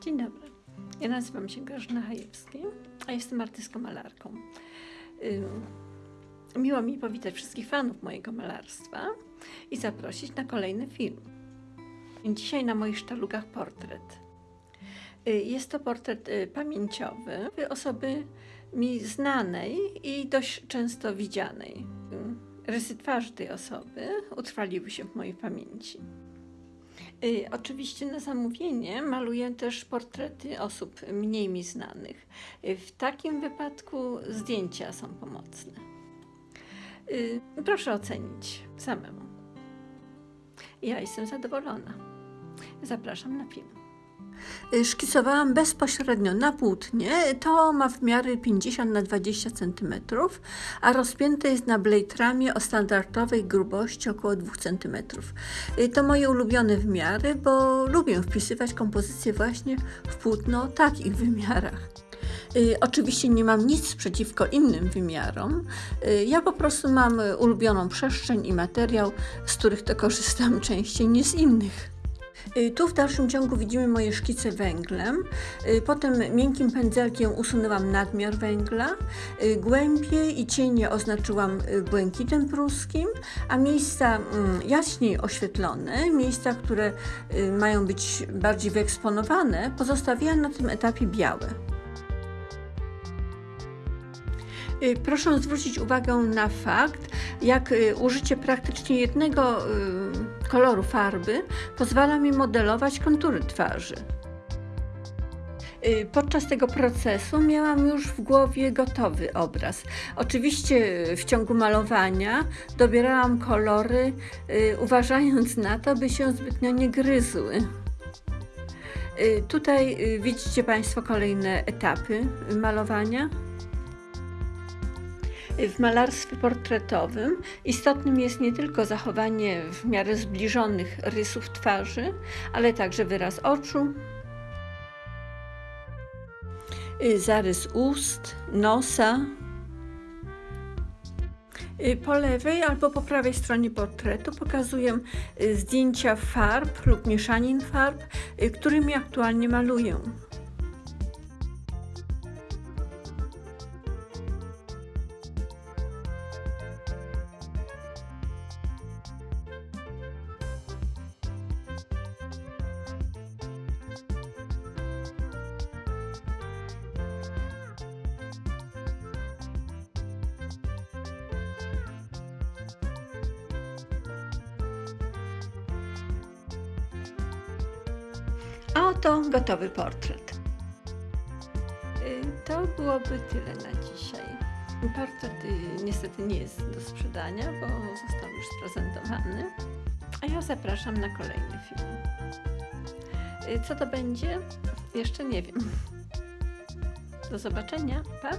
Dzień dobry. Ja nazywam się Grażyna Hajewski, a jestem artystką malarką. Miło mi powitać wszystkich fanów mojego malarstwa i zaprosić na kolejny film. Dzisiaj na moich sztalugach portret. Y, Jest to portret y, pamięciowy osoby mi znanej i dość często widzianej. Rysy twarzy tej osoby utrwaliły się w mojej pamięci. Y, Oczywiście na zamówienie maluję też portrety osób mniej mi znanych. Y, W takim wypadku zdjęcia są pomocne. Y, Proszę ocenić samemu. Ja jestem zadowolona. Zapraszam na film. Y, Szkicowałam bezpośrednio na płótnie. To ma w miarę 50 na 20 cm, a rozpięte jest na blade ramie o standardowej grubości około 2 cm. Y, To moje ulubione wymiary, bo lubię wpisywać kompozycje właśnie w płótno takich wymiarach. Y, Oczywiście nie mam nic przeciwko innym wymiarom. Ja po prostu mam ulubioną przestrzeń i materiał, z których to korzystam częściej niż z innych. Y, Tu w dalszym ciągu widzimy moje szkice węglem. Y, Potem miękkim pędzelkiem usunęłam nadmiar węgla. Y, Głębie i cienie oznaczyłam błękitem pruskim, a miejsca mm, jaśniej oświetlone, miejsca, które mają być bardziej wyeksponowane, pozostawiłam na tym etapie białe. Proszę zwrócić uwagę na fakt, jak y, użycie praktycznie jednego y, koloru farby pozwala mi modelować kontury twarzy. Y, Podczas tego procesu miałam już w głowie gotowy obraz. Oczywiście y, w ciągu malowania dobierałam kolory, y, uważając na to, by się zbytnio nie gryzły. Y, Tutaj y, widzicie Państwo kolejne etapy y, malowania. W malarstwie portretowym istotnym jest nie tylko zachowanie w miarę zbliżonych rysów twarzy, ale także wyraz oczu, y, zarys ust, nosa. Y, Po lewej albo po prawej stronie portretu pokazuję y, zdjęcia farb lub mieszanin farb, którymi aktualnie maluję. A oto gotowy portret. Y, To byłoby tyle na dzisiaj. Portret y, niestety nie jest do sprzedania, bo został już sprezentowany. A ja zapraszam na kolejny film. Y, Co to będzie? Jeszcze nie wiem. Do zobaczenia. Pa!